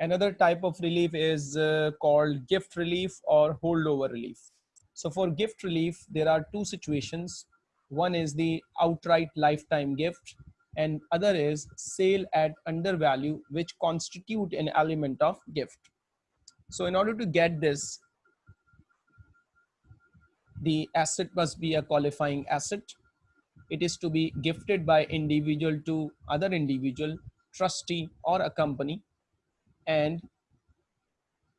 Another type of relief is uh, called gift relief or holdover relief. So for gift relief, there are two situations. One is the outright lifetime gift and other is sale at undervalue, which constitute an element of gift. So in order to get this, the asset must be a qualifying asset. It is to be gifted by individual to other individual, trustee or a company and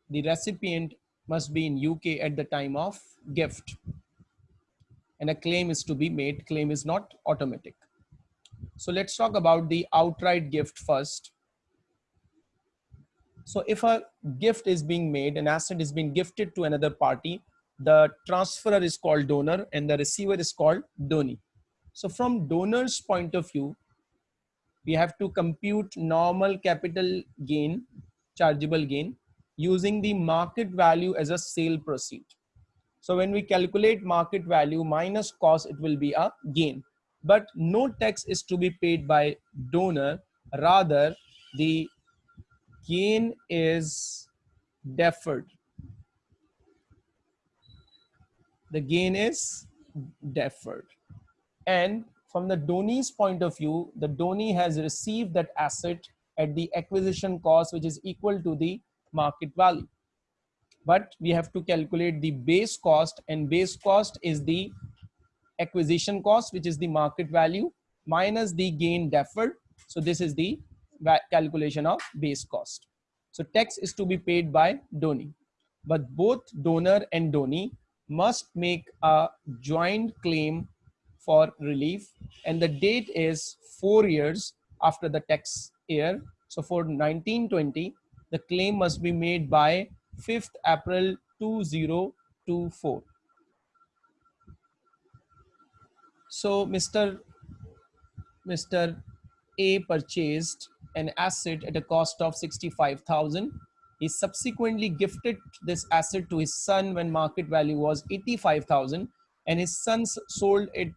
the recipient must be in UK at the time of gift. And a claim is to be made claim is not automatic. So let's talk about the outright gift first. So if a gift is being made an asset is being gifted to another party the transferor is called donor and the receiver is called donee. So from donor's point of view we have to compute normal capital gain chargeable gain using the market value as a sale proceed. So when we calculate market value minus cost, it will be a gain. But no tax is to be paid by donor. Rather, the gain is deferred. The gain is deferred. And from the donee's point of view, the donee has received that asset at the acquisition cost, which is equal to the market value. But we have to calculate the base cost and base cost is the acquisition cost, which is the market value minus the gain deferred. So this is the calculation of base cost. So tax is to be paid by donee, but both donor and donee must make a joint claim for relief and the date is four years after the tax year. So for 1920, the claim must be made by 5th April 2024. So Mr. Mr. A purchased an asset at a cost of 65,000. He subsequently gifted this asset to his son when market value was 85,000 and his son sold it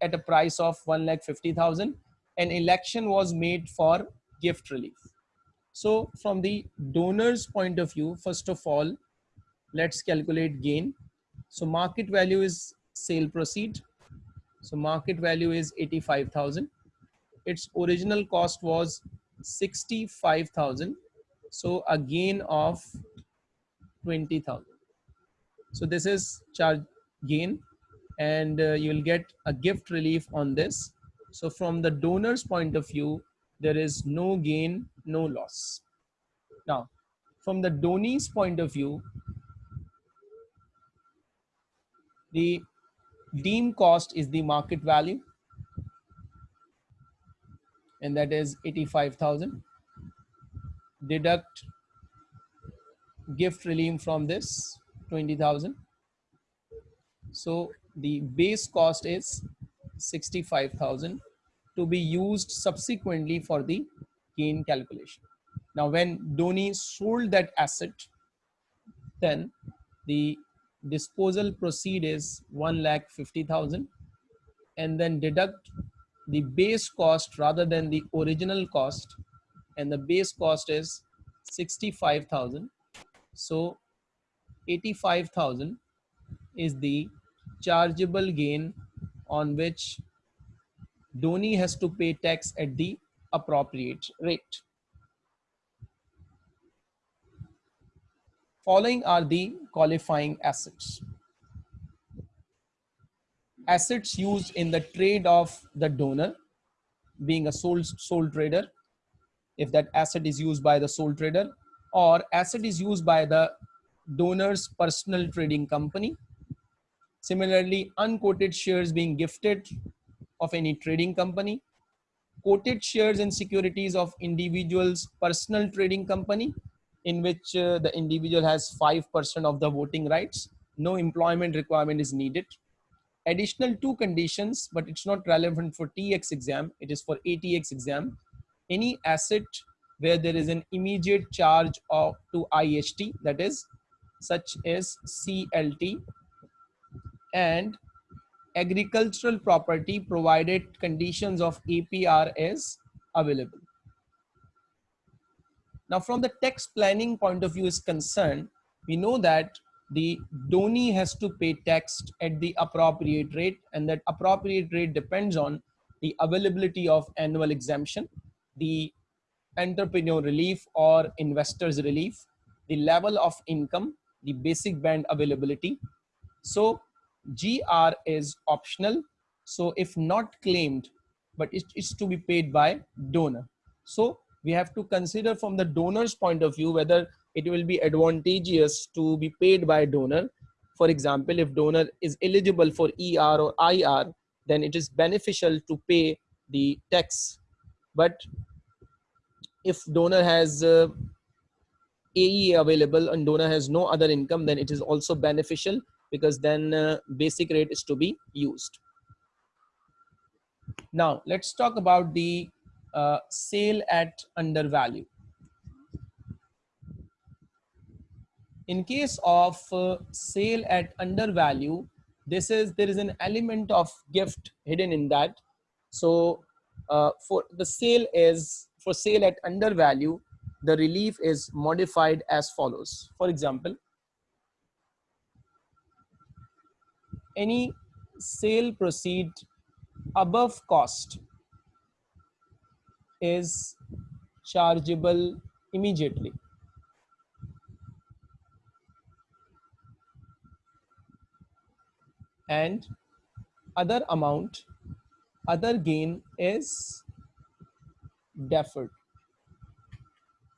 at a price of 1,50,000 an election was made for gift relief. So from the donor's point of view, first of all, let's calculate gain. So market value is sale proceed. So market value is 85,000. Its original cost was 65,000. So a gain of 20,000. So this is charge gain and uh, you'll get a gift relief on this so from the donor's point of view, there is no gain, no loss. Now, from the donee's point of view, the deem cost is the market value and that is 85,000 deduct gift relief from this 20,000 so the base cost is 65,000 to be used subsequently for the gain calculation. Now, when donee sold that asset, then the disposal proceed is 1 lakh 50,000 and then deduct the base cost rather than the original cost and the base cost is 65,000. So 85,000 is the chargeable gain on which donee has to pay tax at the appropriate rate. Following are the qualifying assets. Assets used in the trade of the donor being a sole, sole trader, if that asset is used by the sole trader or asset is used by the donor's personal trading company Similarly, unquoted shares being gifted of any trading company, quoted shares and securities of individuals personal trading company in which uh, the individual has 5% of the voting rights. No employment requirement is needed. Additional two conditions, but it's not relevant for TX exam. It is for ATX exam. Any asset where there is an immediate charge of to IHT, that is such as CLT and agricultural property provided conditions of APR is available. Now, from the tax planning point of view is concerned, we know that the donee has to pay tax at the appropriate rate and that appropriate rate depends on the availability of annual exemption, the entrepreneur relief or investors relief, the level of income, the basic band availability. So GR is optional. So if not claimed, but it is to be paid by donor. So we have to consider from the donor's point of view whether it will be advantageous to be paid by donor. For example, if donor is eligible for ER or IR, then it is beneficial to pay the tax. But if donor has uh, AE available and donor has no other income, then it is also beneficial because then uh, basic rate is to be used. Now let's talk about the uh, sale at undervalue. In case of uh, sale at undervalue, this is there is an element of gift hidden in that. So uh, for the sale is for sale at undervalue, the relief is modified as follows. For example, any sale proceed above cost is chargeable immediately. And other amount, other gain is deferred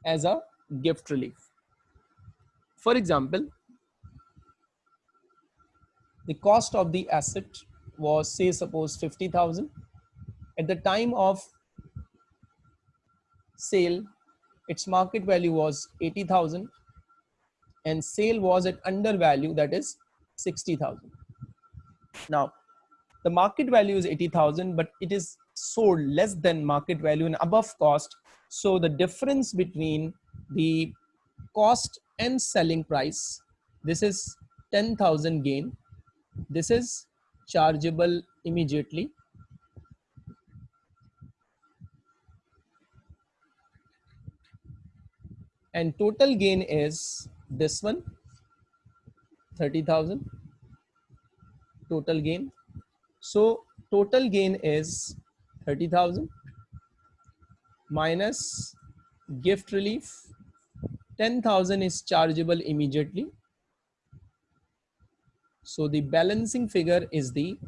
as a gift relief. For example, the cost of the asset was say suppose 50,000 at the time of sale its market value was 80,000 and sale was at undervalue that is 60,000 now the market value is 80,000 but it is sold less than market value and above cost. So the difference between the cost and selling price this is 10,000 gain this is chargeable immediately. And total gain is this one, 30,000 total gain. So total gain is 30,000 minus gift relief. 10,000 is chargeable immediately so the balancing figure is the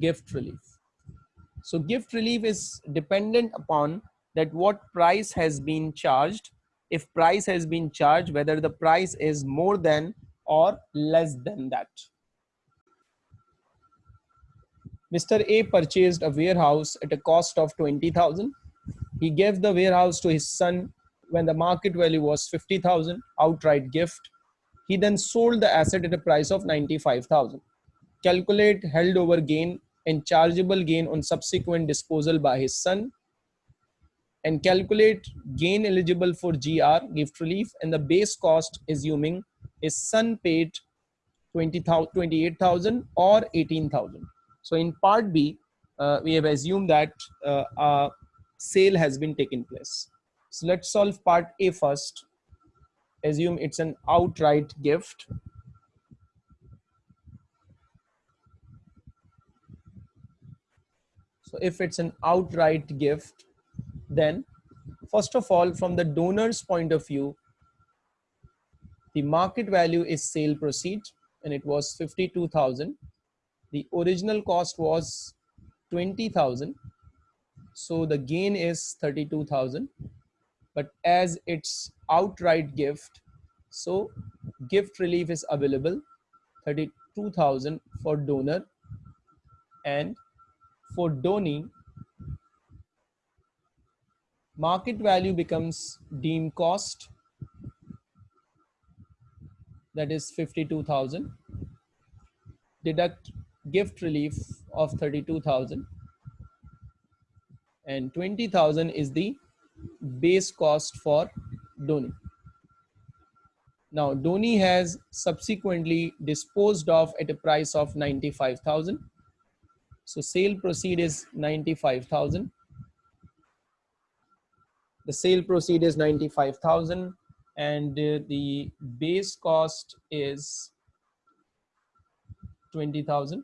gift relief. So gift relief is dependent upon that what price has been charged. If price has been charged, whether the price is more than or less than that. Mr. A purchased a warehouse at a cost of 20,000. He gave the warehouse to his son when the market value was 50,000 outright gift he then sold the asset at a price of 95,000. Calculate held over gain and chargeable gain on subsequent disposal by his son and calculate gain eligible for GR, gift relief, and the base cost assuming his son paid 28,000 or 18,000. So in part B, uh, we have assumed that uh, a sale has been taken place. So let's solve part A first assume it's an outright gift. So if it's an outright gift then first of all from the donor's point of view the market value is sale proceed and it was 52000 the original cost was 20000 so the gain is 32000 but as it's outright gift so gift relief is available. 32000 for donor and for donee market value becomes deemed cost. That is 52000 deduct gift relief of 32000 and 20000 is the base cost for donee. Now donee has subsequently disposed of at a price of 95,000. So sale proceed is 95,000. the sale proceed is 95,000 and uh, the base cost is 20,000.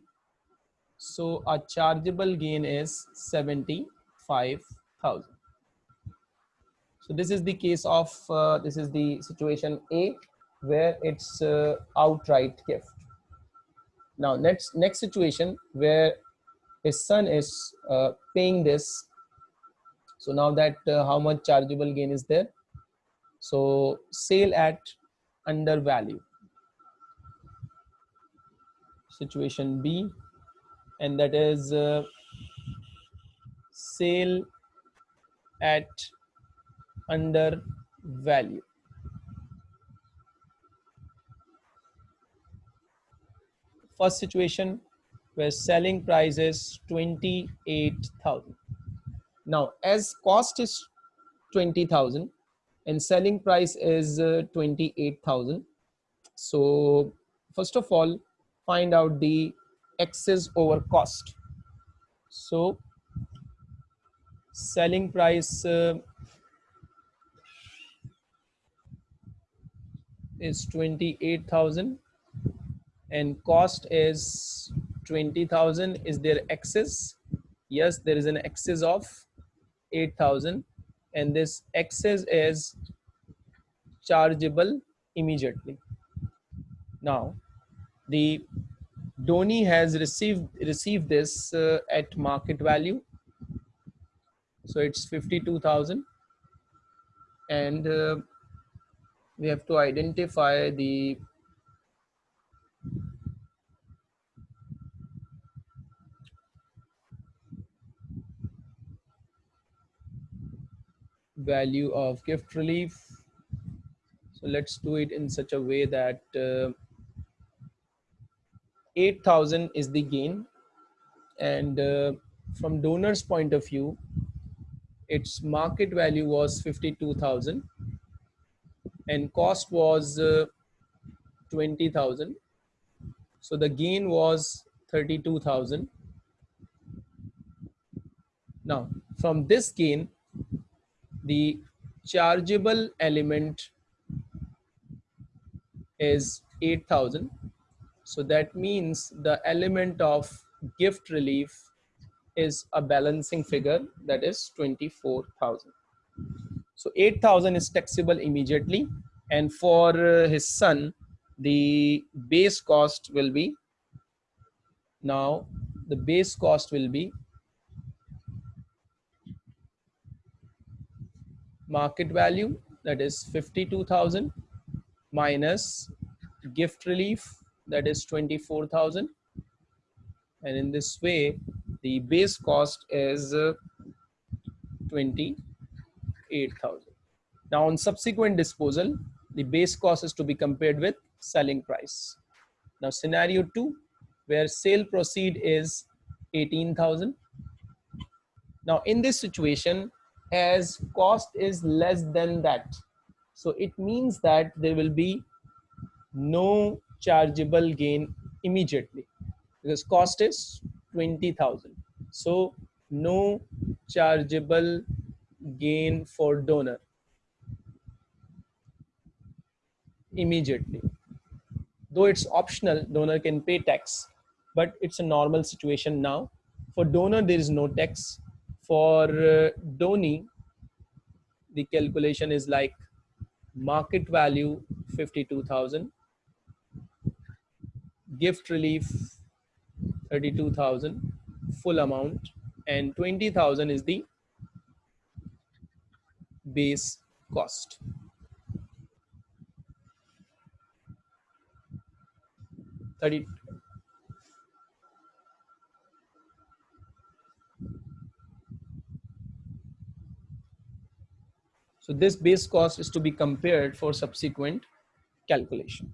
So our chargeable gain is 75,000. So this is the case of, uh, this is the situation A where it's uh, outright gift. Now next, next situation where his son is uh, paying this. So now that uh, how much chargeable gain is there? So sale at under value. Situation B and that is uh, sale at under value. First situation where selling price is 28,000. Now as cost is 20,000 and selling price is uh, 28,000. So first of all, find out the excess over cost. So selling price uh, is 28,000 and cost is 20,000 is there excess? Yes there is an excess of 8,000 and this excess is chargeable immediately. Now the donee has received received this uh, at market value. So it's 52,000 and uh, we have to identify the value of gift relief. So let's do it in such a way that uh, 8000 is the gain. And uh, from donors point of view its market value was 52000 and cost was uh, 20000 so the gain was 32000 now from this gain the chargeable element is 8000 so that means the element of gift relief is a balancing figure that is 24000 so 8000 is taxable immediately. And for uh, his son the base cost will be now the base cost will be market value that is 52,000 minus gift relief that is 24,000 and in this way the base cost is uh, 28,000. Now on subsequent disposal the base cost is to be compared with selling price. Now scenario 2 where sale proceed is 18,000. Now in this situation as cost is less than that. So it means that there will be no chargeable gain immediately because cost is 20,000. So no chargeable gain for donor immediately. Though it's optional, donor can pay tax, but it's a normal situation now. For donor, there is no tax for uh, donee, the calculation is like market value 52,000, gift relief 32,000, full amount, and 20,000 is the base cost. Thirty So this base cost is to be compared for subsequent calculation.